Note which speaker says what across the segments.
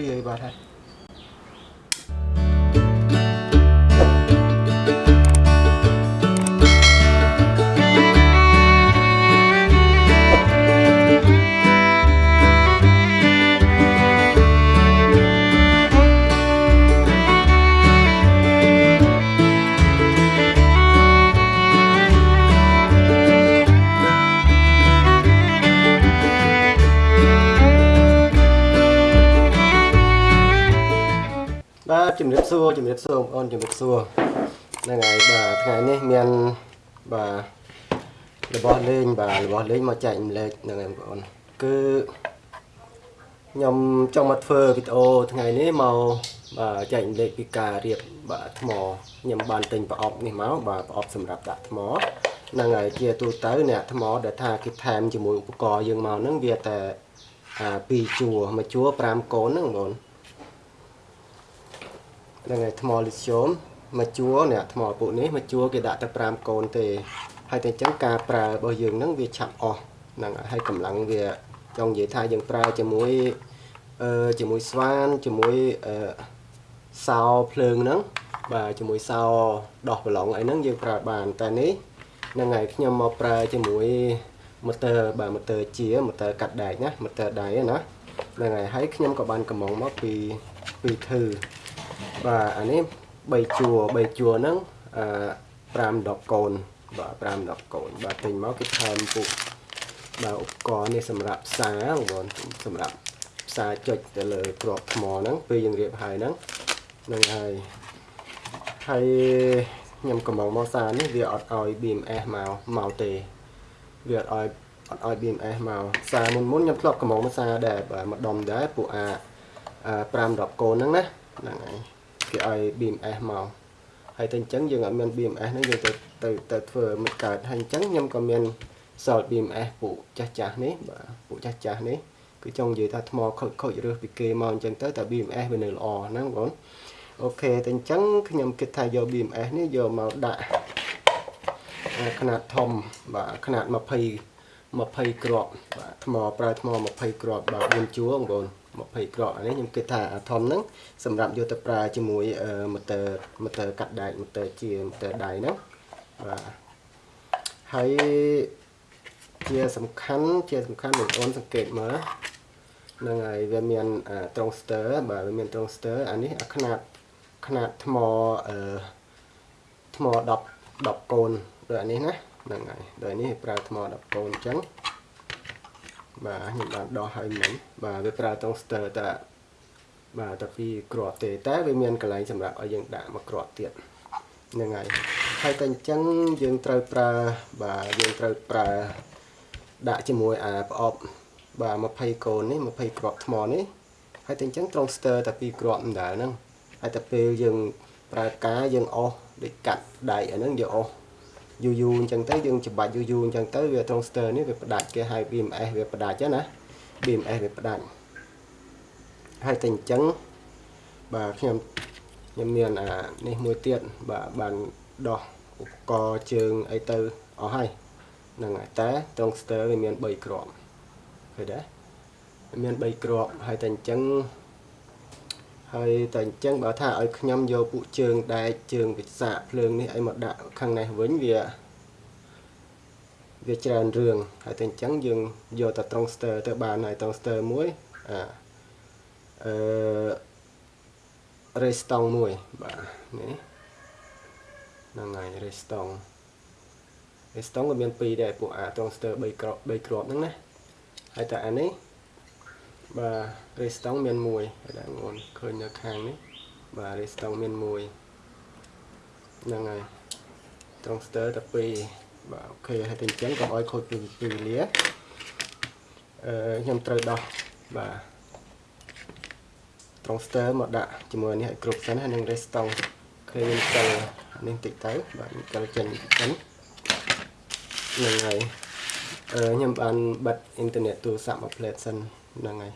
Speaker 1: លាយបាទ ជំរាបសួរជំរាបសួរបងប្អូនជំរាបសួរហ្នឹងហើយបាទថ្ងៃនេះមានបាទរបស់លេងបាទរបស់លេងមកចែករំលែកហ្នឹងហើយបងប្អូនគឺខ្ញុំចង់មកធ្វើវីដេអូថ្ងៃនេះមកបាទចែករំលែកពីការរៀបបាទថ្មខ្ញុំបានទិញប្រអប់នេះមកបាទប្រអប់សម្រាប់ដាក់ថ្មហ្នឹងហើយជាទូទៅអ្នកថ្មដែលថាគេថែមជាមួយឧបករណ៍យើងមកហ្នឹងវាតែអា2ជួរមួយជួរ5កូនហ្នឹងបងប្អូនហ្នឹងហើយថ្មលីស្យូមមួយជួរនេះថ្មពួកនេះមួយជួរគេដាក់តែ5កូនទេហើយតែអញ្ចឹងការប្រើរបស់យើងហ្នឹងវាឆាប់អស់ហ្នឹងហើយហើយកម្លាំងវាចង់និយាយថាយើងប្រើជាមួយអឺជាមួយស្វានជាមួយអឺសោភ្លើងហ្នឹងបាទជាមួយសោដោះប្រឡងអីហ្នឹងយើងប្រើបានតែនេះហ្នឹងហើយខ្ញុំមកប្រើជាមួយម៉ូទ័របាទម៉ូទ័រជាម៉ូទ័រកាត់ដែកណាម៉ូទ័រដៃណាហ្នឹងហើយហើយខ្ញុំក៏បានកំងមកពីពីធឺ បាទអានេះ3ជួរ3ជួរហ្នឹងអឺ5 10កូនបាទ5 10កូនបាទទិញមកគេថែមពុកបាទឧបករណ៍នេះសម្រាប់ផ្សារបងប្អូនសម្រាប់ផ្សារចុចទៅលើក្របថ្មហ្នឹងពេលយើងរៀបហើយហ្នឹងហ្នឹងហើយហើយខ្ញុំកំងមកសារនេះវាអត់ឲ្យ BMS មកមកទេវាអត់ឲ្យអត់ឲ្យ BMS មកសារមុនមុនខ្ញុំធ្លាប់កំងមកសារដែរបាទម្ដុំដែរពួកអា5 10កូនហ្នឹងណាហ្នឹងហើយ គេឲ្យ BMS មកហើយតែអញ្ចឹងយើងអត់មាន BMS ហ្នឹងយើងទៅទៅទៅធ្វើមិនកើតហើយអញ្ចឹងខ្ញុំក៏មានសល់ BMS ពួកចាស់ចាស់នេះបាទពួកចាស់ចាស់នេះគឺចង់និយាយថាថ្មខូចខូចរើសពីគេមកអញ្ចឹងទៅតែ BMS វានៅល្អហ្នឹងបងអូខេតែអញ្ចឹងខ្ញុំគិតថាយក BMS នេះយកមកដាក់ຂະຫນາດធំបាទຂະຫນາດ20 20គ្រាប់បាទថ្មប្រើថ្ម20គ្រាប់បាទ4ជួរបងប្អូន 20គ្រាប់អានេះខ្ញុំគិតថាអាធំហ្នឹងសម្រាប់យកទៅប្រើជាមួយម៉ូទ័រម៉ូទ័រកាត់ដែកម៉ូទ័រជាម៉ូទ័រដៃហ្នឹងបាទហើយជាសំខាន់ជាសំខាន់បងប្អូនសង្កេតមើលហ្នឹងហើយវាមានត្រង់ស្ទ័របាទវាមានត្រង់ស្ទ័រអានេះអាຂະຫນາດຂະຫນາດថ្មអឺថ្ម10 10កូនដូចអានេះណាហ្នឹងហើយដូចនេះប្រើថ្ម10កូនអញ្ចឹង បាទខ្ញុំបានដោះឲ្យមិញបាទវាប្រើត្រង់ស្ទ័រតែបាទតែពីរគ្រាប់ទេតែវាមានកន្លែងសម្រាប់ឲ្យយើងដាក់មួយគ្រាប់ទៀតហ្នឹងហើយហើយតែអញ្ចឹងយើងត្រូវប្រើបាទយើងត្រូវប្រើដាក់ជាមួយអាប្រអប់បាទ20កូននេះ20គ្រាប់ថ្មនេះហើយតែអញ្ចឹងត្រង់ស្ទ័រតែពីរគ្រាប់ម្ដងហ្នឹងហើយតែពេលយើងប្រើការយើងអស់ដូចកាត់ដៃអាហ្នឹងយើងអស់ យូរយូរអញ្ចឹងទៅយើងច្បាច់យូរយូរអញ្ចឹងទៅវាត្រង់ស្ទ័រនេះវាផ្ដាច់គេហៅ BMS វាផ្ដាច់ណា BMS វាផ្ដាច់ហើយតែអញ្ចឹងបាទខ្ញុំខ្ញុំមានអានេះមួយទៀតបាទបានដោះឧបករណ៍ជើងអីទៅអស់ហើយហ្នឹងហើយតែត្រង់ស្ទ័រវាមាន3គ្រាប់ឃើញទេមាន3គ្រាប់ហើយតែអញ្ចឹង ហើយតែអញ្ចឹងបើថាឲ្យខ្ញុំយកពួកជើងដែកជើងវិសាកភ្លើងនេះឲ្យមកដាក់ខាងនេះវិញវាវាច្រើនរឿងហើយតែអញ្ចឹងយើងយកតែត្រង់ស្ទ័រទៅបានហើយត្រង់ស្ទ័រមួយអាអឺរេស្តង់មួយបាទនេះហ្នឹងហើយរេស្តង់រេស្តង់ក៏មានពីរដែរពួកអាត្រង់ស្ទ័រ3គ្រាប់3គ្រាប់ហ្នឹងណាហើយតែអានេះបាទ រេស្តង់មានមួយហើយដាក់ងន់ឃើញនៅខាងនេះបាទរេស្តង់មានមួយហ្នឹងហើយត្រង់ស្ទ័រតែពីរបាទអូខេហើយតែអញ្ចឹងកុំឲ្យខូចពីពីវេលាអឺខ្ញុំត្រូវដោះបាទត្រង់ស្ទ័រមកដាក់ជាមួយនេះឲ្យគ្រប់សិនហើយនឹងរេស្តង់ឃើញខ្ញុំកិលនេះតិចទៅបាទកិលចេញសិនហ្នឹងហើយអឺខ្ញុំបានបិទអ៊ីនធឺណិតទូរស័ព្ទមកផ្លែតសិនហ្នឹងហើយ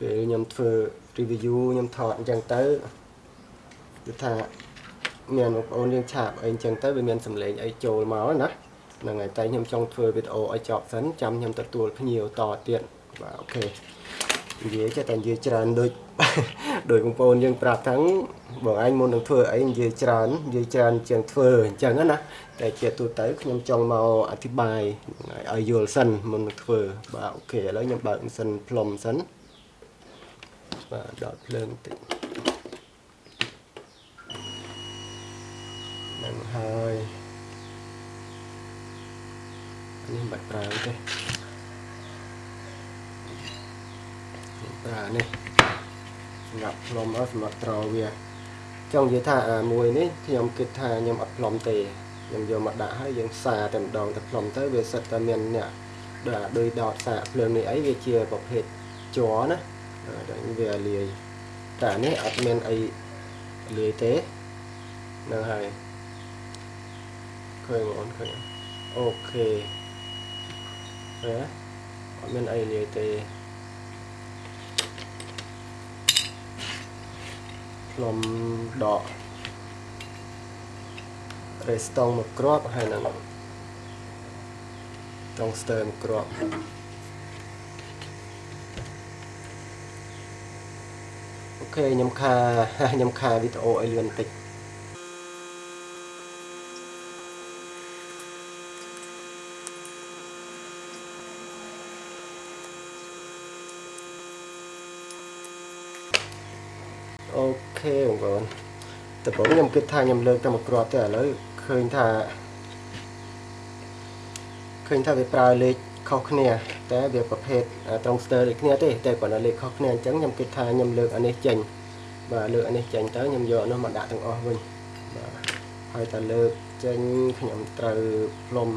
Speaker 1: ពេលខ្ញុំធ្វើ review ខ្ញុំថតអញ្ចឹងទៅគឺថាមានបងប្អូនយើងឆាបអីអញ្ចឹងទៅវាមានសម្លេងអីចូលមកណាហ្នឹងហើយតែខ្ញុំចង់ធ្វើវីដេអូឲ្យចប់សិនចាំខ្ញុំទទួលភ្ញៀវតទៀតបាទអូខេនិយាយចេះតែនិយាយច្រើនដូចដោយបងប្អូនយើងប្រាប់ថាបងអញមុននឹងធ្វើអីនិយាយច្រើននិយាយច្រើនជាងធ្វើអញ្ចឹងណាតែជាទូទៅខ្ញុំចង់មកអធិប្បាយឲ្យយល់សិនមុននឹងធ្វើបាទអូខេឥឡូវខ្ញុំបើកម៉ាស៊ីនផ្លុំសិន បាទដកភ្លើងបន្តិចនឹងហើយនេះមិនបាច់ប្រើទេប្រើនេះសម្រាប់ផ្លុំអត់សម្រាប់ត្រវាចង់និយាយថាអាមួយនេះខ្ញុំគិតថាខ្ញុំអត់ផ្លុំទេខ្ញុំយកមកដាក់ហើយយើងសាតែម្ដងទៅផ្លុំទៅវាសិតតែមានអ្នកដូចដោយដតសាកភ្លើងនេះអីវាជាប្រភេទជ័រណា ដល់វាលាយតែនេះអត់មានអីលាយទេនឹងហើយឃើញបងឃើញអូខេហ៎អត់មានអីលាយទេផ្លុំដករេស្តង់មួយគ្រាប់ហើយនឹងតង់ស្ទើមួយគ្រាប់ ខេខ្ញុំខាខ្ញុំខាវីដេអូឲ្យលឿនបន្តិចអូខេបងប្អូនតែបងខ្ញុំគិតថាខ្ញុំលើកតែមួយគ្រាប់ទេឥឡូវឃើញថាឃើញថាវាប្រើលេខ ខុសគ្នា តែវាប្រភេទត្រង់ស្ទើរដូចគ្នាទេតែគាត់លេខខុសគ្នាអញ្ចឹងខ្ញុំគិតថាខ្ញុំលើកអានេះចេញបាទលើកអានេះចេញទៅខ្ញុំយកនោះមកដាក់ទាំងអស់វិញបាទហើយតែលើកចេញខ្ញុំត្រូវផ្លុំ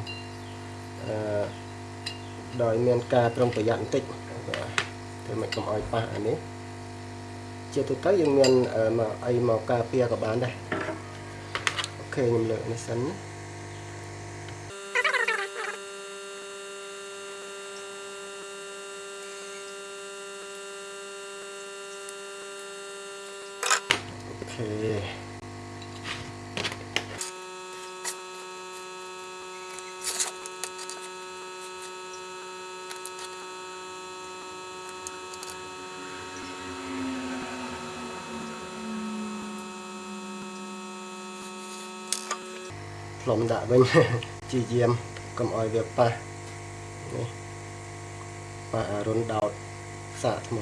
Speaker 1: អឺដោយមានការប្រុងប្រយ័ត្នបន្តិចបាទធ្វើមិនកុំឲ្យប៉ះអានេះជាទូទៅយើងមានមកអីមកការពារក៏បានដែរអូខេខ្ញុំលើកនេះសិនអូ ខេផ្លុំដាក់វិញជាយាមកុំឲ្យវាប៉ះនេះប៉ះអារុនដោតសាកថ្ម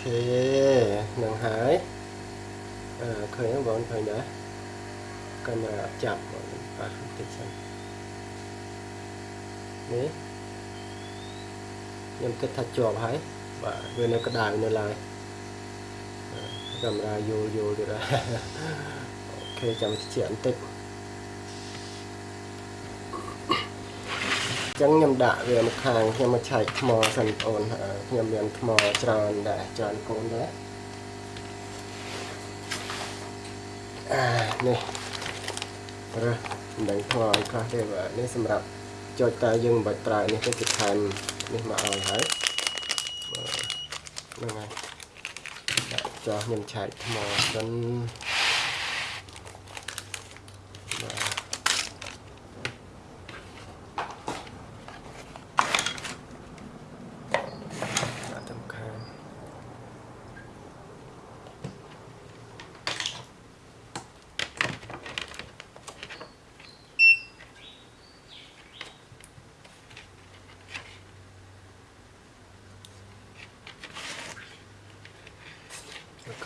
Speaker 1: ខេនឹងហើយអឺឃើញបងឃើញដែរកាមេរ៉ាចាប់បងប៉ះប ន្តិចសិននេះខ្ញុំគិតថាជាប់ហើយបាទវានៅក្តៅនៅឡើយកាមេរ៉ាយូរយូរទៀតអូខេចាំតិចបន្តិចចឹងខ្ញុំដាក់វាមកខាងខ្ញុំមកឆែកថ្មសិនបងប្អូនខ្ញុំមានថ្មច្រើនដែរច្រើនកូនដែរអានេះរើស មិនដឹងថ្មឲ្យខ្លះទេបាទនេះសម្រាប់ចុចតែយើងមិនបាច់ប្រើនេះទេគឺថែមនេះមកឲ្យហើយហ្នឹងហើយដាក់ចោះខ្ញុំឆែកថ្មសិន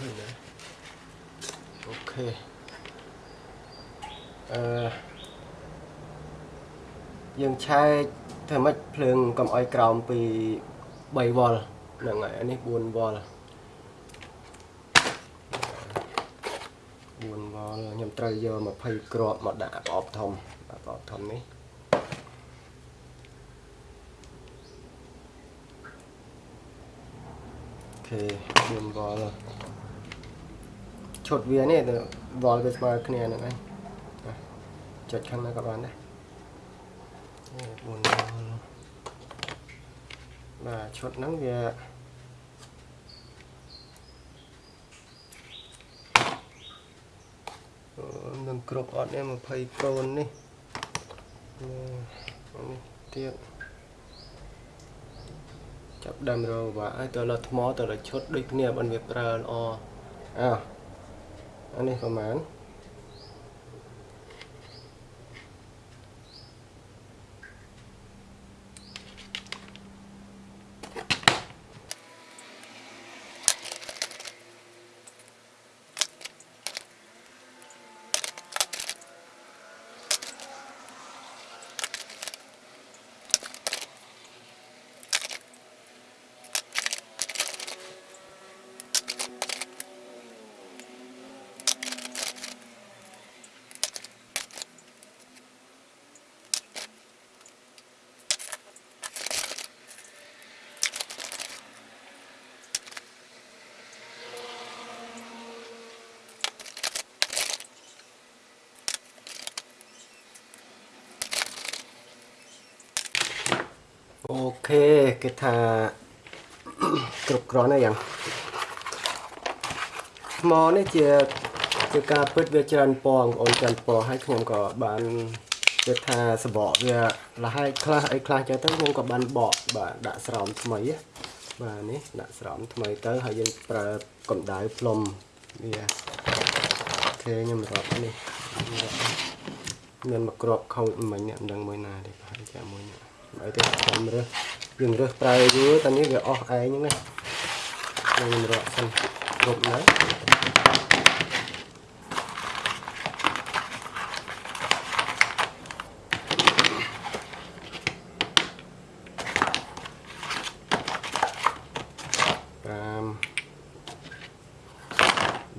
Speaker 1: ឃើញដែរអូខេអឺយើង ឆែកធ្វើម៉េចភ្លើងកុំអោយក្រោមពី3វ៉ុលហ្នឹងហើយអានេះ4វ៉ុល4វ៉ុលខ្ញុំត្រូវយក20គ្រាប់មកដាក់ប្រអប់ធំប្រអប់ធំនេះខេ4វ៉លឈុតវានេះទៅវ៉លវាស្មើគ្នាហ្នឹងឯងចុចខាងណាក៏បានដែរ 4វ៉លបាទឈុតហ្នឹងវានឹងគ្រប់អត់នេះ20កូននេះនេះទៀតចាប់ដើមរកបាទហើយទៅលើថ្មទៅលើឈុតដូចគ្នាបើវាប្រើល្អអើអានេះប្រហែល អូខេគេថាគ្រប់គ្រាន់ហើយយ៉ាងថ្មនេះជាជាការពិតវាច្រើនពណ៌បងប្អូនច្រើនពណ៌ហើយខ្ញុំក៏បានគេថាសបកវាលះហើយខ្លះអីខ្លះចឹងទៅខ្ញុំក៏បានបកបាទដាក់ស្រោមថ្មីបាទនេះដាក់ស្រោមថ្មីទៅហើយយើងប្រើកម្ដៅផ្លុំវាអូខេខ្ញុំរាប់នេះមានមកក្របខូចមិញមិនដឹងមួយណាទេប្រហែលជាមួយនេះ ឲ្យទៅខ្ញុំរើសយើងរើសប្រើយូរតែនេះវាអស់ឯងហ្នឹងណាខ្ញុំរកសិនគ្រប់នៅ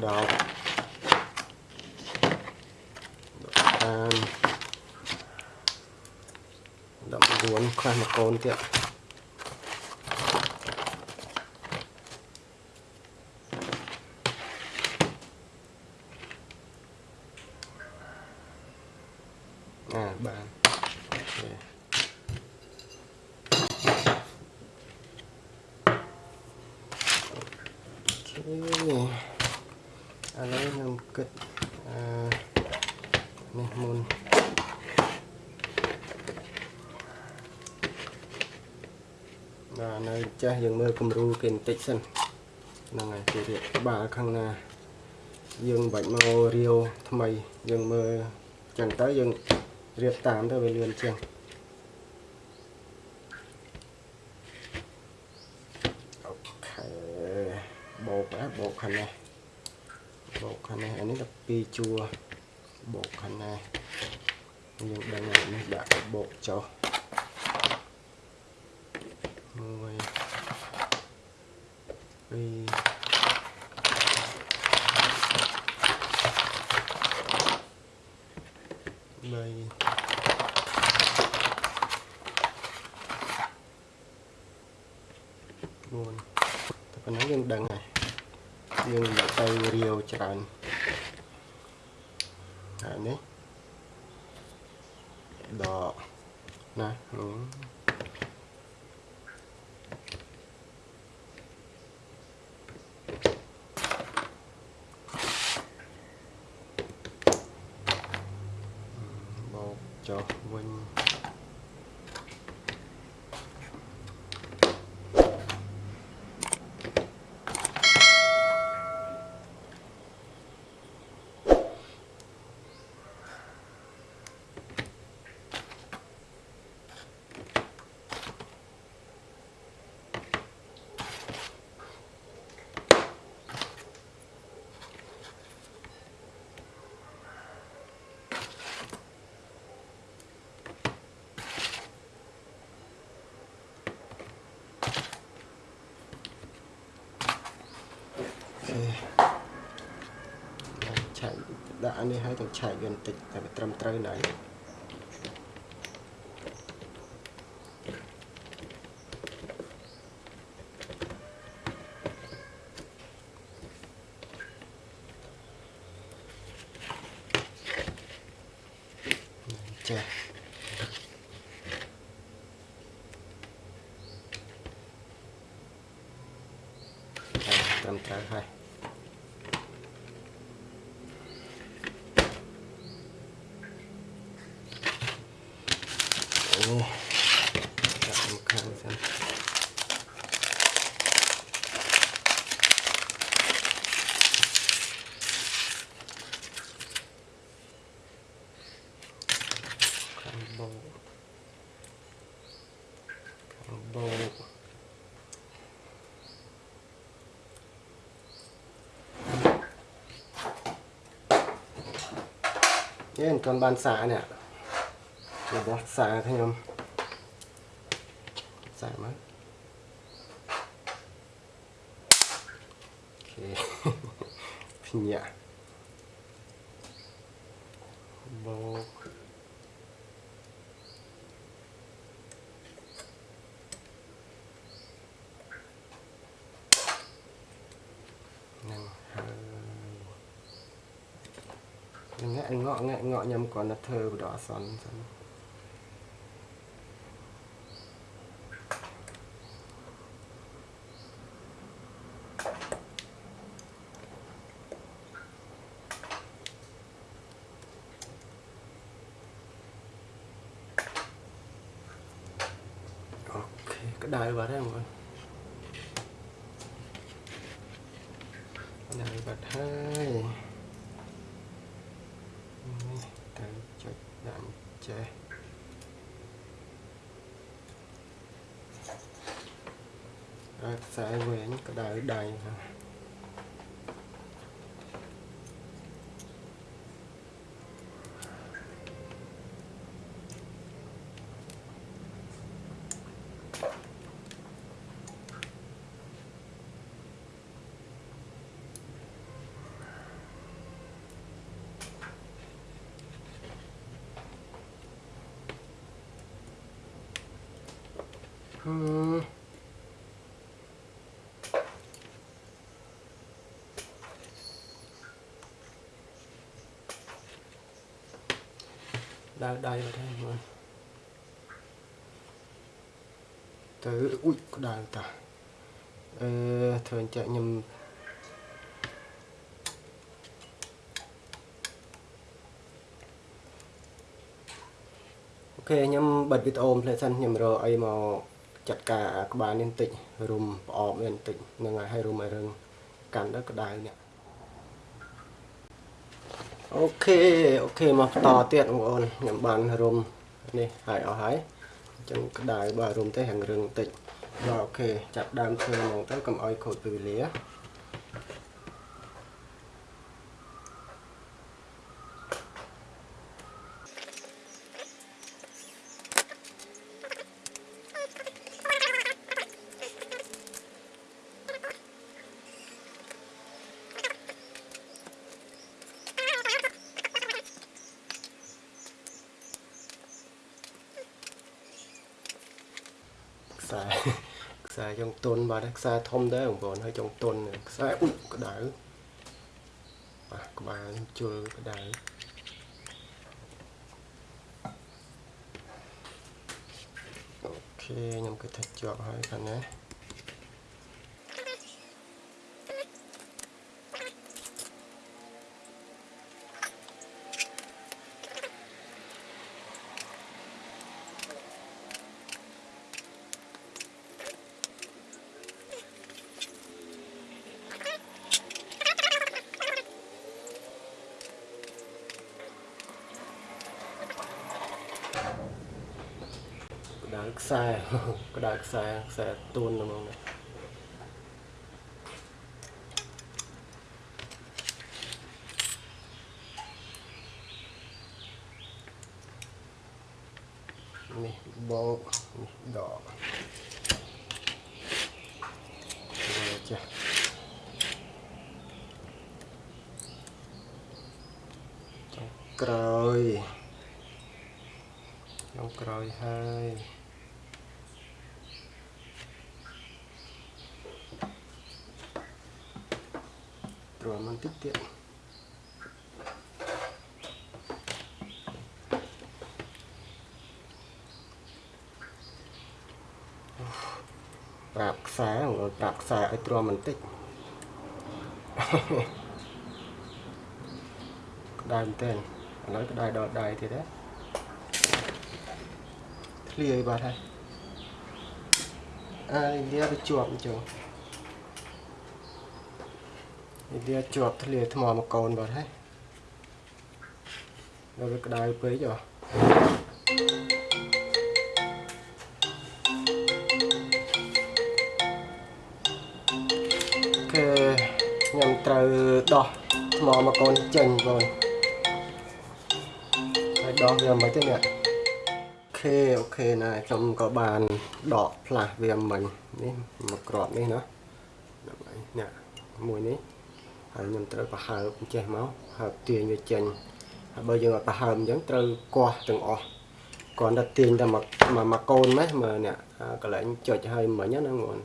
Speaker 1: ដល់ 9ខ្លះ គំរូគេបន្តិចសិនហ្នឹងហើយគេរៀបក្បាលខាងណា យើងបាច់មករាវថ្មីយើងមើលចឹងទៅយើងរៀបតាមទៅវាលឿនជាងអូខេបោកណាបោកខាងនេះបោកខាងនេះអានេះ12ជួរបោកខាងណាយើងដឹងនេះដាក់បោកចុះ1所以 ចុះវិ ទេឆែកដាក់នេះឲ្យទៅឆែកវាបន្តិចតែវាត្រឹមត្រូវណាស់ចាត្រឹមត្រូវហើយ នេះមិនទាន់បានសានេះរបស់សាខ្ញុំសាមកអូខេភ្ញាក់បោកនឹង ហើយងាក់ងក់ងាក់ងក់ខ្ញុំគ្រាន់តែធ្វើបដអសន្នសិនអូខេក្តៅបាត់ហើយបងក្តៅបាត់ហើយ នេះទៅ ចុចដាក់ចេះអើខ្សែវែ ដៅដៃបាត់ហើយមើលទៅអ៊ុយក្តៅតាអឺធ្វើអញ្ចឹងខ្ញុំអូខេខ្ញុំបិទវីដេអូផ្លេសិនខ្ញុំរកអីមកចាត់ការអាក្បាលនេះបន្តិចរុំប្រអប់នេះបន្តិចហ្នឹងហើយឲ្យរុំឲ្យរឹងកាន់ទៅក្តៅនេះ Okay okay មកបន្តទៀតបងប្អូនខ្ញុំបានរុំនេះហើយអស់ហើយអញ្ចឹងក្តៅបើរុំទៅហាងរឹងបន្តិចបាទ okay ចាប់ដើមធ្វើហ្មងទៅកុំឲ្យខូចពេលវេលា ខ្សែ ខ្សែចុងទុន បាទខ្សែធំដែរបងប្អូនហើយចុងទុនខ្សែអ៊ុយក្តៅបាទក្បាលខ្ញុំជុលក្តៅអូខេខ្ញុំគិតថាជាប់ហើយខាងណាក្តៅខ្សែ ក្តៅខ្សែខ្សែទួនហ្មងនេះនេះបោកនេះដកនេះចាស់ចុងក្រោយចុងក្រោយហើយ ត្រួតមិនតិចទៀតប្រាប់ខ្សែបងប្អូនប្រាប់ខ្សែឲ្យទ្រាំបន្តិចក្តៅមែនទែនឥឡូវក្តៅដល់ដៃទៀតណាធ្លាយបាត់ហើយអើលាទៅជាប់អញ្ចឹង លាជាប់ធ្លាយថ្មមកកូនបាត់ហើយដល់វាក្តៅពេកហ៎គឺខ្ញុំត្រូវដោះថ្មមកកូនចេញបងហើយដោះវាមិនទេនេះអូខេអូខេណាខ្ញុំក៏បានដកផ្លាស់វាមិញនេះមកក្របនេះណាដើម្បីនេះមួយនេះ ហើយខ្ញុំត្រូវប្រហើបចេះមកហើបទាញវាចេញហើយបើយើងអត់ប្រហើបអញ្ចឹងត្រូវគាស់ទាំងអស់គ្រាន់តែទាញតែមកមកកូនម៉េះមើលនេះកន្លែងចុចឲ្យមិញហ្នឹងបង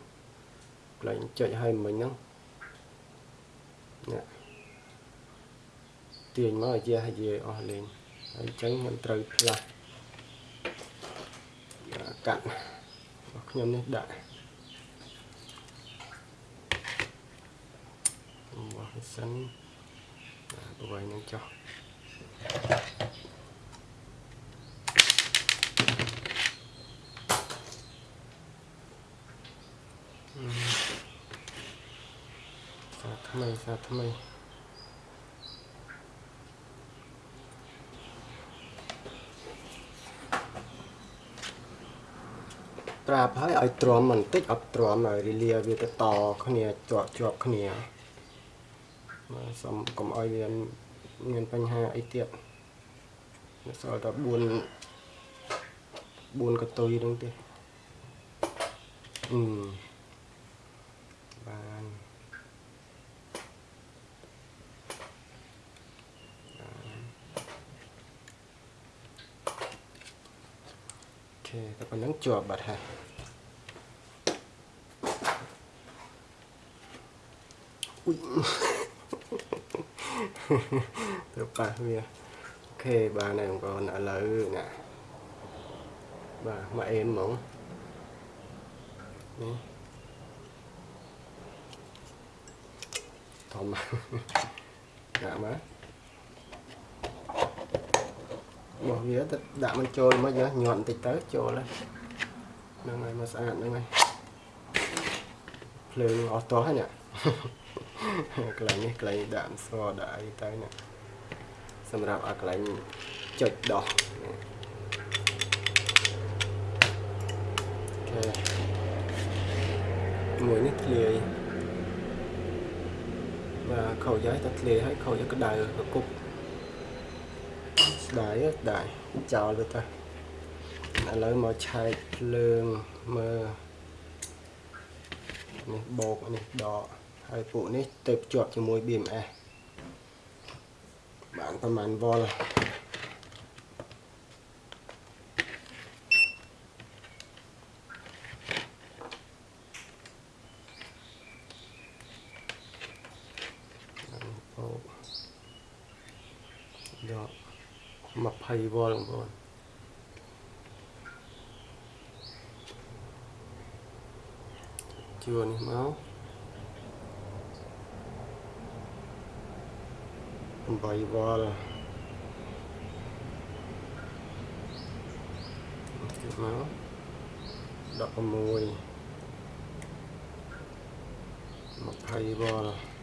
Speaker 1: កន្លែងចុចឲ្យមិញហ្នឹងនេះទាញមកឲ្យជាឲ្យអស់លេងហើយអញ្ចឹងខ្ញុំត្រូវផ្លាស់កាត់របស់ខ្ញុំនេះដាក់មក សិនបវៃនឹងចុះសាថ្មីសាថ្មីប្រាប់ហើយឲ្យទ្រាំបន្តិចអត់ទ្រាំឲ្យរលាវាទៅតគ្នាជាប់ជាប់គ្នា មកសុំកុំឲ្យវាមានបញ្ហាអីទៀតសល់តែ4 4កតុយហ្នឹងទេអឺបានអូខេតែប៉ុណ្្នឹងជាប់បាត់ហើយអ៊ុយ ទៅប៉ះវាអូខេបានហើយបងប្អូនឥឡូវណាបាទមកអេមហ្មងនេះធំដាក់មកមកវាទៅដាក់មិនចូលមកយកញាត់បន្តិចទៅចូលហើយហ្នឹងហើយមកស្អាតហ្នឹងហើយភ្លើងអស់តោះហើយនេះ កន្លែងនេះកន្លែងដាក់អង្សដាក់អីទៅនេះសម្រាប់ឲ្យកន្លែងចុចដោះអូខេមួយនេះធ្លាយបាទខោយាយតែធ្លាយហើយខោយាយក្តៅកុកស្ដាយស្ដាយចោលទៅទៅឥឡូវមកឆែកភ្លើងមើលនេះបោកនេះដក ហើយពួកនេះទៅភ្ជាប់ជាមួយ BMS បានប្រហែលវ៉ុលបោកដក20វ៉ុលបងប្អូនជួនេះមក 8វ៉លទៀតមក16 20វ៉ល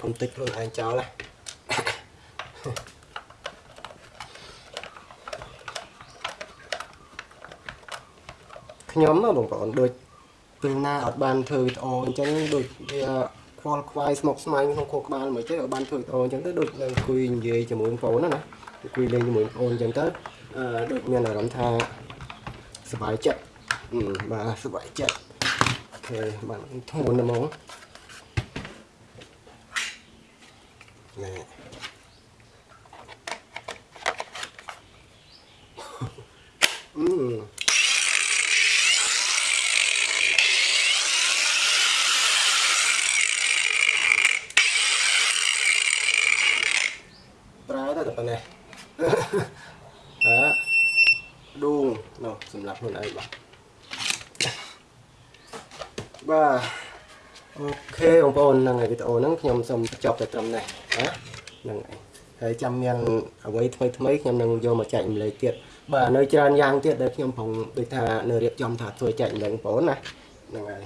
Speaker 1: ទោះហើយកុំតិចខ្លួនឯងចោលណាខ្ញុំណាបងប្អូនដូចពេលណាអត់បានធ្វើវីដេអូអញ្ចឹងដូចវាខ្វល់ខ្វាយស្មុគស្មាញក្នុងខួរក្បាលមួយចេះអត់បានធ្វើវីដេអូអញ្ចឹងទៅដូចនៅអង្គុយនិយាយជាមួយបងប្អូនណាណាអង្គុយលេងជាមួយបងប្អូនអញ្ចឹងទៅអឺដូចមានអារម្មណ៍ថាសប្បាយចិត្តអឺបាទសប្បាយចិត្តអូខេបាទធ្ងន់ណាស់ហ្មងណែអឺ ប្រើទៅតែប៉ុណ្ណេះអើដួងនោះសម្រាប់ខ្លួនឯងបាទបាទអូខេបងប្អូនហ្នឹងហើយវីដេអូហ្នឹងខ្ញុំសូមចប់តែត្រឹមនេះណាហ្នឹងហើយហើយចាំមានអ្វីថ្មីថ្មីខ្ញុំនឹងយកមកចែករំលែកទៀតបាទនៅច្រើនយ៉ាងទៀតដែលខ្ញុំប្រងដូចថានៅរៀបចំថាធ្វើចែករំលែកបងប្អូនណាហ្នឹងហើយ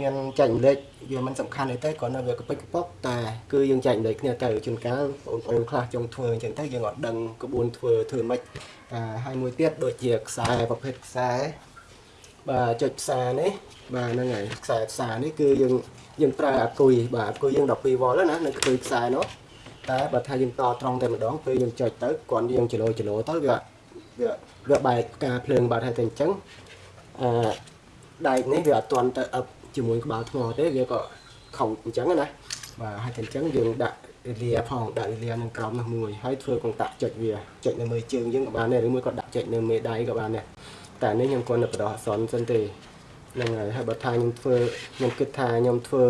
Speaker 1: មានចែករំលែកវាមិនសំខាន់អីទេគ្រាន់តែវាកពិចកប៉ុកតែគឺយើងចែករំលែកគ្នាទៅជួនកាលបងប្អូនខ្លះចង់ធ្វើអញ្ចឹងទៅយើងអត់ដឹងក្បួនធ្វើធ្វើម៉េចអាហើយមួយទៀតដូចជាខ្សែប្រភេទខ្សែបាទចុចផ្សារនេះបាទហ្នឹងហើយខ្សែផ្សារនេះគឺយើងយើងប្រើអាគុយបាទអាគុយយើង12វ៉ុលណានៅខ្ទើយខ្សែនោះតែបើថាយើងតត្រង់តែម្ដងពេលយើងចុចទៅគ្រាន់យើងចលោចលោទៅវាវាវាបែកផ្កាភ្លើងបាទហើយតែអញ្ចឹងអឺដែកនេះវាអត់ទាន់ទៅអឹប ជាមួយក្បាលថ្មទេវាក៏ខុសអញ្ចឹងណាបាទហើយតែអញ្ចឹងយើងដាក់លាផងដាក់លានឹងក្រោមនោះមួយហើយធ្វើកុងតាក់ចុចវាចុចនៅមើលជើងយើងក៏បានដែរឬមួយក៏ដាក់ចុចនៅមេដៃក៏បានដែរតែនេះខ្ញុំគាត់នៅបដោះអសនសិនទេហ្នឹងហើយហើយបើថាខ្ញុំធ្វើខ្ញុំគិតថាខ្ញុំធ្វើ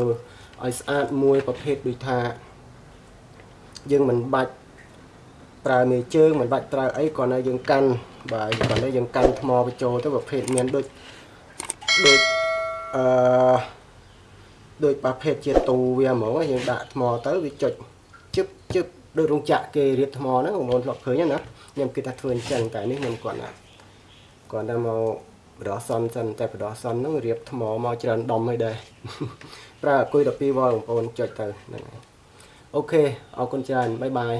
Speaker 1: ឲ្យស្អាតមួយប្រភេទដូចថាយើងមិនបាច់ប្រើមេជើងមិនបាច់ប្រើអីគ្រាន់តែយើងកាន់បាទគ្រាន់តែយើងកាន់ថ្មបញ្ចូលទៅប្រភេទមានដូចដូច អឺដូចប្រភេទជាទូវាហ្មងយើងដាក់ថ្មទៅវាចុចជឹបជឹបដូចរោងចក្រគេរៀបថ្មហ្នឹងបងប្អូនធ្លាប់ឃើញណាខ្ញុំគិតថាធ្វើអញ្ចឹងតែនេះខ្ញុំគាត់ណាគាត់តែមកបដោះសនសិនតែបដោះសនហ្នឹងរៀបថ្មមកច្រើនដុំហើយដែរប្រើអគុយ12វ៉ុលបងប្អូនចុចទៅហ្នឹងហើយអូខេអរគុណច្រើនបាយបាយ